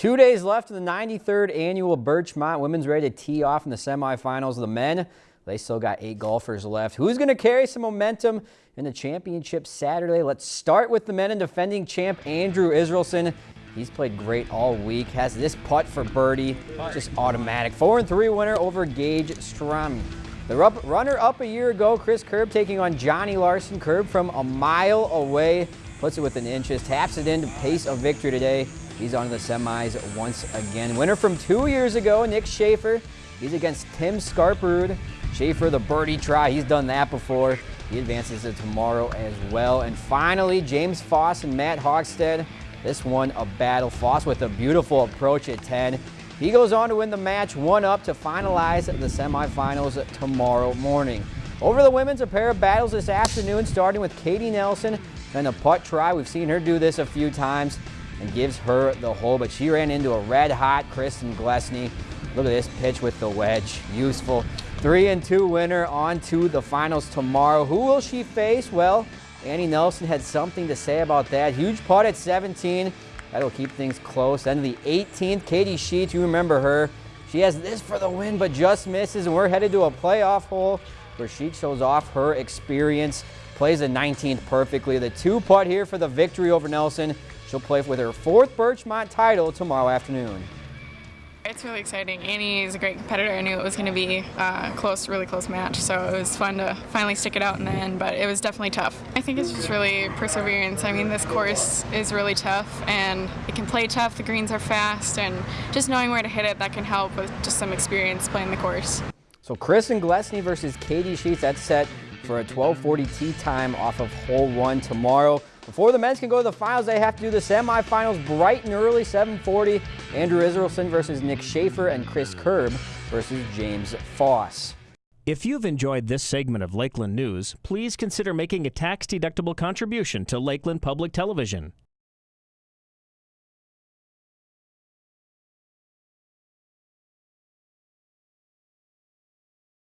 Two days left of the 93rd annual Birchmont Women's ready to tee off in the semifinals. The men, they still got eight golfers left. Who's going to carry some momentum in the championship Saturday? Let's start with the men and defending champ Andrew Israelson. He's played great all week. Has this putt for birdie, just automatic. Four and three winner over Gage Strom. The runner up a year ago, Chris Kerb taking on Johnny Larson. Kerb from a mile away, puts it within inches, taps it in to pace a victory today. He's on to the semis once again. Winner from two years ago, Nick Schaefer. He's against Tim Scarperud. Schaefer, the birdie try, he's done that before. He advances to tomorrow as well. And finally, James Foss and Matt Hogstead. This one a battle. Foss with a beautiful approach at 10. He goes on to win the match, one up to finalize the semifinals tomorrow morning. Over the women's, a pair of battles this afternoon, starting with Katie Nelson and a putt try. We've seen her do this a few times and gives her the hole, but she ran into a red-hot Kristen Glesney. Look at this pitch with the wedge. Useful. Three and two winner on to the finals tomorrow. Who will she face? Well, Annie Nelson had something to say about that. Huge putt at 17. That'll keep things close. Then the 18th, Katie Sheets, you remember her. She has this for the win, but just misses, and we're headed to a playoff hole where she shows off her experience, plays the 19th perfectly. The two putt here for the victory over Nelson. She'll play with her fourth Birchmont title tomorrow afternoon. It's really exciting. Annie is a great competitor. I knew it was going to be a close, really close match, so it was fun to finally stick it out in the end, but it was definitely tough. I think it's just really perseverance. I mean, this course is really tough, and it can play tough. The greens are fast, and just knowing where to hit it, that can help with just some experience playing the course. So Kristen Glesney versus Katie Sheets, that's set for a 1240 tee time off of hole one tomorrow. Before the men's can go to the finals, they have to do the semifinals bright and early, 740. Andrew Israelson versus Nick Schaefer and Chris Kerb versus James Foss. If you've enjoyed this segment of Lakeland News, please consider making a tax-deductible contribution to Lakeland Public Television.